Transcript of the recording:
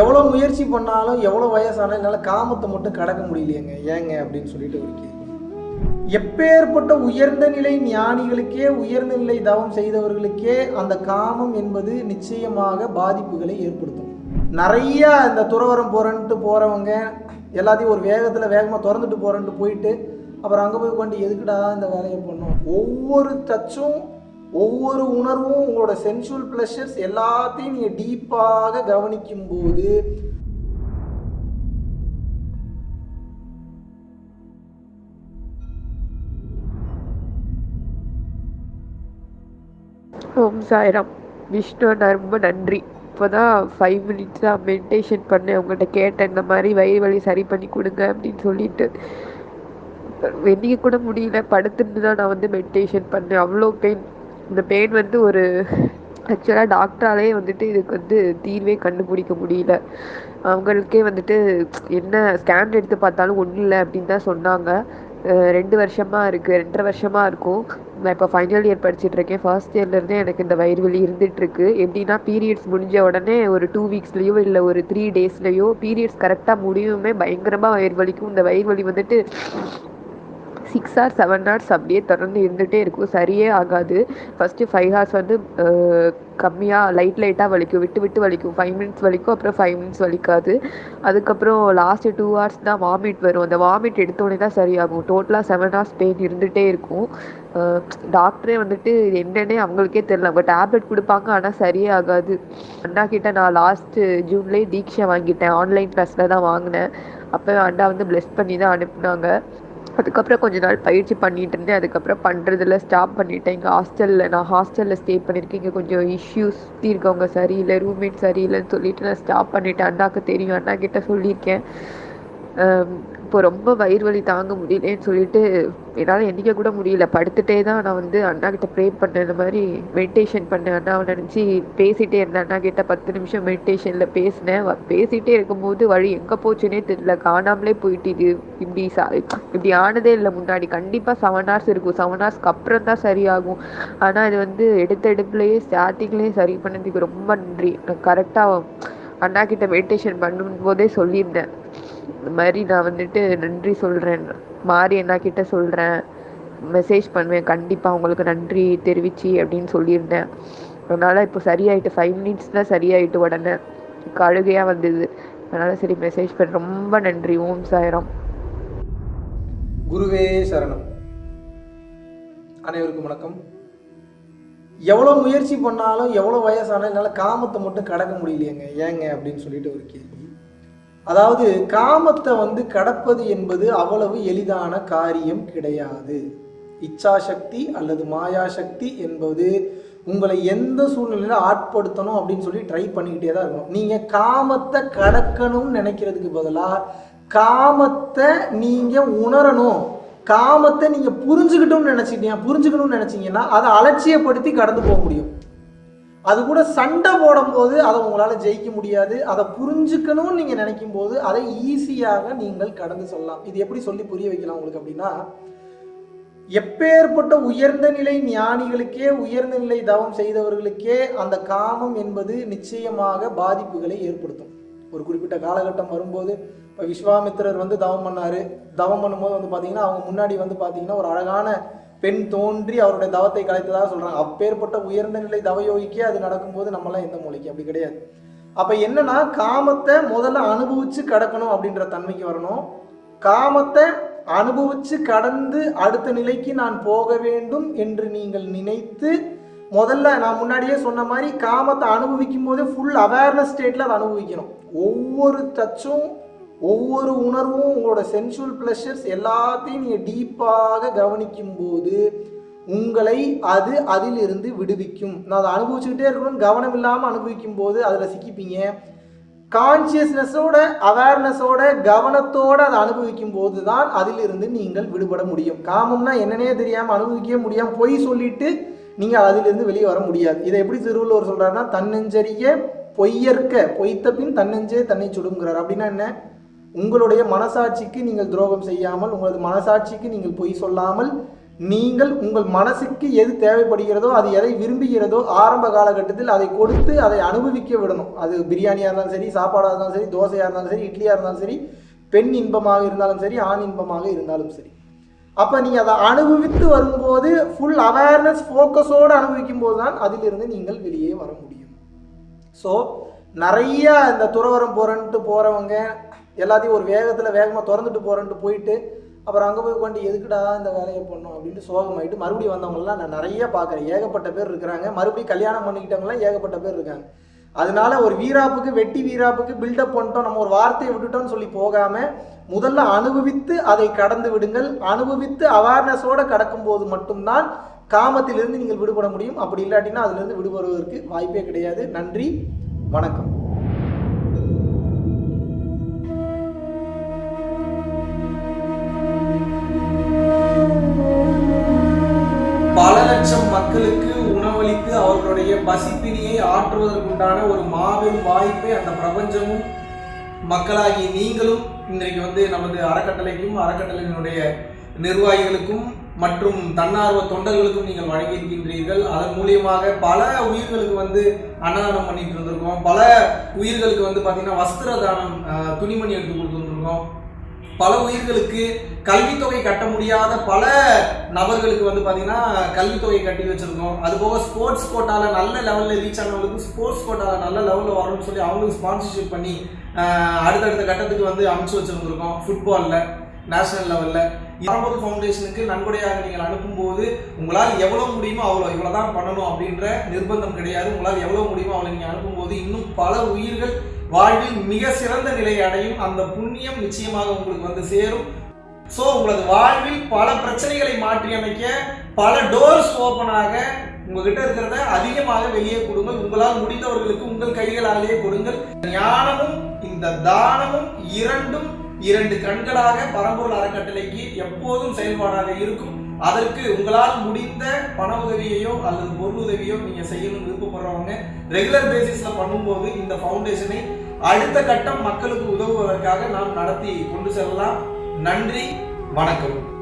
எவ்வளோ முயற்சி பண்ணாலும் எவ்வளோ வயசானாலும் என்னால் காமத்தை மட்டும் கடக்க முடியலையேங்க. ஏங்க அப்படின்னு சொல்லிட்டு ஒரு கேள்வி. எப்பேற்பட்ட உயர்ந்த நிலை ஞானிகளுக்கே உயர்ந்த நிலை தவம் செய்தவர்களுக்கே அந்த காமம் என்பது நிச்சயமாக பாதிப்புகளை ஏற்படுத்தும். நிறைய இந்த துறவரம் போகிறேன்ட்டு போகிறவங்க எல்லாத்தையும் ஒரு வேகத்தில் வேகமாக திறந்துட்டு போகிறேன்ட்டு போயிட்டு அப்புறம் அங்கே போய் கொண்டு எதுக்குடா இந்த வேலையை பண்ணோம்? ஒவ்வொரு டச்சும் ஒவ்வொரு உணர்வும் உங்களோட சென்சுவல் ப்ளஷர்ஸ் எல்லாத்தையும் நீங்கள் டீப்பாக கவனிக்கும் போது ஓம் சாய்ராம். விஷ்ணு நான் ரொம்ப நன்றி. இப்போ தான் ஃபைவ் மினிட்ஸாக மெடிடேஷன் பண்ணேன். அவங்கள்ட்ட கேட்டேன் இந்த மாதிரி வயிறு வலி சரி பண்ணி கொடுங்க அப்படின்னு சொல்லிட்டு. வெளியே கூட முடியல. படுத்துட்டு தான் நான் வந்து மெடிடேஷன் பண்ணேன். அவ்வளோ பெயின் இந்த பெயின் வந்து ஒரு ஆக்சுவலாக டாக்டராலே வந்துட்டு இதுக்கு வந்து தீர்வே கண்டுபிடிக்க முடியல. அவங்களுக்கே வந்துட்டு என்ன ஸ்கேன் எடுத்து பார்த்தாலும் ஒன்றும் இல்லை அப்படின்னு தான் சொன்னாங்க. ரெண்டு வருஷமாக இருக்குது ரெண்டரை வருஷமாக இருக்கும். நான் இப்போ ஃபைனல் இயர் படிச்சுட்டு இருக்கேன். ஃபர்ஸ்ட் இயர்லேருந்தே எனக்கு இந்த வயிறு வலி இருந்துகிட்ருக்கு எப்படின்னா பீரியட்ஸ் முடிஞ்ச உடனே ஒரு டூ வீக்ஸ்லேயோ இல்லை ஒரு த்ரீ டேஸ்லேயோ பீரியட்ஸ் கரெக்டாக முடியுமே பயங்கரமாக வயிறு வலிக்கும். இந்த வயிறு வலி வந்துட்டு சிக்ஸ் ஹார்ஸ் செவன் ஹார்ஸ் அப்படியே தொடர்ந்து இருந்துகிட்டே இருக்கும். சரியே ஆகாது. ஃபஸ்ட்டு ஃபைவ் ஹார்ஸ் வந்து கம்மியாக லைட் லைட்டாக வலிக்கும். விட்டு விட்டு வலிக்கும். ஃபைவ் மினிட்ஸ் வலிக்கும் அப்புறம் ஃபைவ் மினிட்ஸ் வலிக்காது. அதுக்கப்புறம் லாஸ்ட்டு டூ ஹார்ஸ் தான் வாமிட் வரும். அந்த வாமிட் எடுத்தோடனே தான் சரியாகும். டோட்டலாக செவன் ஹார்ஸ் பெயின் இருந்துகிட்டே இருக்கும். டாக்டரே வந்துட்டு இது என்னன்னே அவங்களுக்கே தெரியல. அவங்க டேப்லெட் கொடுப்பாங்க ஆனால் சரியே ஆகாது. அண்ணா கிட்ட நான் லாஸ்ட்டு ஜூன்லேயே தீட்சை வாங்கிட்டேன். ஆன்லைன் கிளாஸில் தான் வாங்கினேன். அப்போ அண்ணா வந்து ப்ளெஸ் பண்ணி தான் அனுப்புனாங்க. அதுக்கப்புறம் கொஞ்ச நாள் பயிற்சி பண்ணிட்டு இருந்தேன் அதுக்கப்புறம் பண்ணுறதுல ஸ்டாப் பண்ணிட்டேன். இங்கே ஹாஸ்டலில் நான் ஹாஸ்டலில் ஸ்டே பண்ணியிருக்கேன். இங்கே கொஞ்சம் இஷ்யூஸ் சுற்றி இருக்கவங்க சரியில்லை ரூம்மேட் சரியில்லைன்னு சொல்லிட்டு நான் ஸ்டாப் பண்ணிட்டேன். அண்ணாக்கு தெரியும் அண்ணா கிட்ட சொல்லியிருக்கேன். இப்போ ரொம்ப வயிறு வலி தாங்க முடியலன்னு சொல்லிட்டு என்னால் எண்ணிக்க கூட முடியல. படுத்துட்டே தான் நான் வந்து அண்ணா கிட்ட ப்ரே பண்ணேன். இந்த மாதிரி மெடிடேஷன் பண்ணேன். அண்ணாவை நினச்சி பேசிகிட்டே இருந்தேன். அண்ணா கிட்ட பத்து நிமிஷம் மெடிடேஷனில் பேசினேன். பேசிகிட்டே இருக்கும்போது வழி எங்கே போச்சுன்னே தெரியல. காணாமலே போயிட்டு இது இப்படி சா இப்படி ஆனதே இல்லை முன்னாடி. கண்டிப்பாக செவன் ஹவர்ஸ் இருக்கும். செவன் ஹவர்ஸ்க்கு அப்புறம் தான் சரியாகும். ஆனால் இது வந்து எடுத்த எடுப்புலேயே ஸ்டார்டிங்லேயே சரி பண்ணதுக்கு ரொம்ப நன்றி. நான் கரெக்டாக அண்ணா கிட்ட மெடிடேஷன் பண்ணும்போதே சொல்லியிருந்தேன். இந்த மாதிரி நான் வந்துட்டு நன்றி சொல்கிறேன் மாறி என்ன கிட்ட சொல்கிறேன் மெசேஜ் பண்ணுவேன். கண்டிப்பாக உங்களுக்கு நன்றி தெரிவிச்சு அப்படின்னு சொல்லியிருந்தேன். அதனால் இப்போ சரியாயிட்டு ஃபைவ் மினிட்ஸ் தான் சரியாயிட்டு உடனே கழுகையாக வந்தது. அதனால் சரி மெசேஜ் பண்ண ரொம்ப நன்றி. ஓம் சாய்ராம். குருவே சரணம். அனைவருக்கும் வணக்கம். எவ்வளோ முயற்சி பண்ணாலும் எவ்வளோ வயசானாலும் என்னால் காமத்தை மட்டும் கடக்க முடியலையேங்க. ஏங்க அப்படின்னு சொல்லிட்டு ஒரு கேள்வி. அதாவது காமத்தை வந்து கடப்பது என்பது அவ்வளவு எளிதான காரியம் கிடையாது. இச்சாசக்தி அல்லது மாயாசக்தி என்பது உங்களை எந்த சூழ்நிலையில ஆட்படுத்தணும் அப்படின்னு சொல்லி ட்ரை பண்ணிக்கிட்டே தான் இருக்கணும். நீங்கள் காமத்தை கடக்கணும்னு நினைக்கிறதுக்கு பதிலாக காமத்தை நீங்கள் உணரணும். காமத்தை நீங்கள் புரிஞ்சுக்கிட்டோம்னு நினச்சிக்கிட்டீங்க புரிஞ்சுக்கணும்னு நினச்சிங்கன்னா அதை அலட்சியப்படுத்தி கடந்து போக முடியும். அது கூட சண்டை போடும்போது அதை உங்களால் ஜெயிக்க முடியாது. அதை புரிஞ்சுக்கணும்னு நீங்கள் நினைக்கும் போது அதை ஈஸியாக நீங்கள் கடந்து சொல்லலாம். இது எப்படி சொல்லி புரிய வைக்கலாம் உங்களுக்கு அப்படின்னா எப்பேற்பட்ட உயர்ந்த நிலை ஞானிகளுக்கே உயர்ந்த நிலை தவம் செய்தவர்களுக்கே அந்த காமம் என்பது நிச்சயமாக பாதிப்புகளை ஏற்படுத்தும். ஒரு குறிப்பிட்ட காலகட்டம் வரும்போது இப்போ விஸ்வாமித்திரர் வந்து தவம் பண்ணார். தவம் பண்ணும்போது வந்து பார்த்தீங்கன்னா அவங்க முன்னாடி வந்து பார்த்தீங்கன்னா ஒரு அழகான பெண் தோன்றி அவருடைய தவத்தை கலைத்ததாக சொல்கிறாங்க அப்பேற்பட்ட உயர்ந்த நிலை தவயோகிக்கே அது நடக்கும்போது நம்மளாம் எந்த மூளைக்கு? அப்படி கிடையாது. அப்போ என்னன்னா காமத்தை முதல்ல அனுபவிச்சு கடக்கணும் அப்படின்ற தன்மைக்கு வரணும். காமத்தை அனுபவிச்சு கடந்து அடுத்த நிலைக்கு நான் போக வேண்டும் என்று நீங்கள் நினைத்து முதல்ல நான் முன்னாடியே சொன்ன மாதிரி காமத்தை அனுபவிக்கும் போதே ஃபுல் அவேர்னஸ் ஸ்டேட்டில் அதை அனுபவிக்கணும். ஒவ்வொரு டச்சும் ஒவ்வொரு உணர்வும் உங்களோட சென்சுவல் ப்ளஷர்ஸ் எல்லாத்தையும் நீங்கள் டீப்பாக கவனிக்கும் போது உங்களை அது அதிலிருந்து விடுவிக்கும். நான் அதை அனுபவிச்சுக்கிட்டே இருக்கணும்னு கவனம் இல்லாமல் அனுபவிக்கும் போது அதில் சிக்கிப்பீங்க. கான்சியஸ்னஸோட அவேர்னஸோட கவனத்தோடு அதை அனுபவிக்கும் போது தான் அதிலிருந்து நீங்கள் விடுபட முடியும். காமம்னா என்னன்னே தெரியாமல் அனுபவிக்கவே முடியாமல் பொய் சொல்லிட்டு நீங்கள் அதிலிருந்து வெளியே வர முடியாது. இதை எப்படி திருவள்ளுவர் சொல்கிறாருன்னா தன்னெஞ்சறிய பொய்யற்க பொய்த்த பின் தன்னெஞ்சே தன்னை சுடுங்கிறார். அப்படின்னா என்ன? உங்களுடைய மனசாட்சிக்கு நீங்கள் துரோகம் செய்யாமல் உங்களது மனசாட்சிக்கு நீங்கள் பொய் சொல்லாமல் நீங்கள் உங்கள் மனசுக்கு எது தேவைப்படுகிறதோ அது எதை விரும்புகிறதோ ஆரம்ப காலகட்டத்தில் அதை கொடுத்து அதை அனுபவிக்க விடணும். அது பிரியாணியாக இருந்தாலும் சரி சாப்பாடாக இருந்தாலும் சரி தோசையாக இருந்தாலும் சரி இட்லியாக இருந்தாலும் சரி பெண் இன்பமாக இருந்தாலும் சரி ஆண் இன்பமாக இருந்தாலும் சரி. அப்போ நீங்கள் அதை அனுபவித்து வரும்போது ஃபுல் அவேர்னஸ் ஃபோக்கஸோடு அனுபவிக்கும் போது தான் அதிலிருந்து நீங்கள் வெளியே வர முடியும். ஸோ நிறைய இந்த துறவரம் போகிறேன்ட்டு போகிறவங்க எல்லாத்தையும் ஒரு வேகத்தில் வேகமாக திறந்துட்டு போகிறேன்ட்டு போயிட்டு அப்புறம் அங்கே போய் கொண்டு எதுக்குடா இந்த வேலையை பண்ணோம் அப்படின்ட்டு சோகமாயிட்டு மறுபடியும் வந்தவங்களாம் நான் நிறைய பார்க்குறேன். ஏகப்பட்ட பேர் இருக்கிறாங்க. மறுபடியும் கல்யாணம் பண்ணிக்கிட்டவங்களாம் ஏகப்பட்ட பேர் இருக்காங்க. அதனால ஒரு வீராப்புக்கு வெட்டி வீராப்புக்கு பில்டப் பண்ணிட்டோம். நம்ம ஒரு வார்த்தையை விட்டுட்டோம்னு சொல்லி போகாமல் முதல்ல அனுபவித்து அதை கடந்து விடுங்கள். அனுபவித்து அவேர்னஸோடு கடக்கும்போது மட்டும்தான் காமத்திலிருந்து நீங்கள் விடுபட முடியும். அப்படி இல்லாட்டினா அதிலிருந்து விடுபடுவதற்கு வாய்ப்பே கிடையாது. நன்றி. வணக்கம். பசிப்பினியை ஆற்றுவதற்குண்டான ஒரு மாபெரும் வாய்ப்பை அந்த பிரபஞ்சமும் மக்களாகி நீங்களும் இன்றைக்கு வந்து நமது அறக்கட்டளைக்கும் அறக்கட்டளையினுடைய நிர்வாகிகளுக்கும் மற்றும் தன்னார்வ தொண்டர்களுக்கும் நீங்கள் வழங்கியிருக்கின்றீர்கள். அதன் மூலியமாக பல உயிர்களுக்கு வந்து அன்னதானம் பண்ணிட்டு இருந்திருக்கோம். பல உயிர்களுக்கு வந்து பார்த்தீங்கன்னா வஸ்திர தானம் துணிமணி எடுத்து கொடுத்துருந்துருக்கோம். பல உயிர்களுக்கு கல்வித்தொகை கட்ட முடியாத பல நபர்களுக்கு வந்து பார்த்தீங்கன்னா கல்வித்தொகை கட்டி வச்சுருக்கோம். அதுபோக ஸ்போர்ட்ஸ் கோட்டாவில் நல்ல லெவலில் ரீச் ஆனவங்களுக்கு ஸ்போர்ட்ஸ் கோட்டாவில் நல்ல லெவலில் வரணும்னு சொல்லி அவங்களுக்கு ஸ்பான்சர்ஷிப் பண்ணி அடுத்தடுத்த கட்டத்துக்கு வந்து அமைச்சு வச்சுருந்துருக்கோம் ஃபுட்பாலில் நேஷனல் லெவலில் பரம்பொருள் ஃபவுண்டேஷனுக்கு நன்கொடையாக நீங்கள் அனுப்பும்போது உங்களால் எவ்வளோ முடியுமோ அவ்வளோ இவ்வளோ தான் பண்ணணும் அப்படின்ற நிர்பந்தம் கிடையாது. உங்களால் எவ்வளோ முடியுமோ அவ்வளோ நீங்கள் அனுப்பும்போது இன்னும் பல உயிர்கள் வாழ்வில் மிக சிறந்த நிலை அடையும் அந்த புண்ணியம் நிச்சயமாக உங்களுக்கு வந்து சேரும். ஸோ உங்களது வாழ்வில் பல பிரச்சனைகளை மாற்றி அமைக்க பல டோர்ஸ் ஓப்பனாக உங்ககிட்ட இருக்கிறத அதிகமாக வெளியே கொடுங்கள். உங்களால் முடிந்தவர்களுக்கு உங்கள் கைகளாலேயே கொடுங்கள். ஞானமும் இந்த தானமும் இரண்டும் இரண்டு கண்களாக பரம்பொருள் அறக்கட்டளைக்கு எப்போதும் செயல்பாடாக இருக்கும். அதற்கு உங்களால் முடிந்த பண உதவியையோ அல்லது பொருள் உதவியோ நீங்க செய்யணும்னு விருப்பப்படுறவங்க ரெகுலர் பேசிஸ்ல பண்ணும்போது இந்த ஃபவுண்டேஷனை அடுத்த கட்டம் மக்களுக்கு உதவுவதற்காக நாம் நடத்தி கொண்டு செல்லலாம். நன்றி வணக்கம்.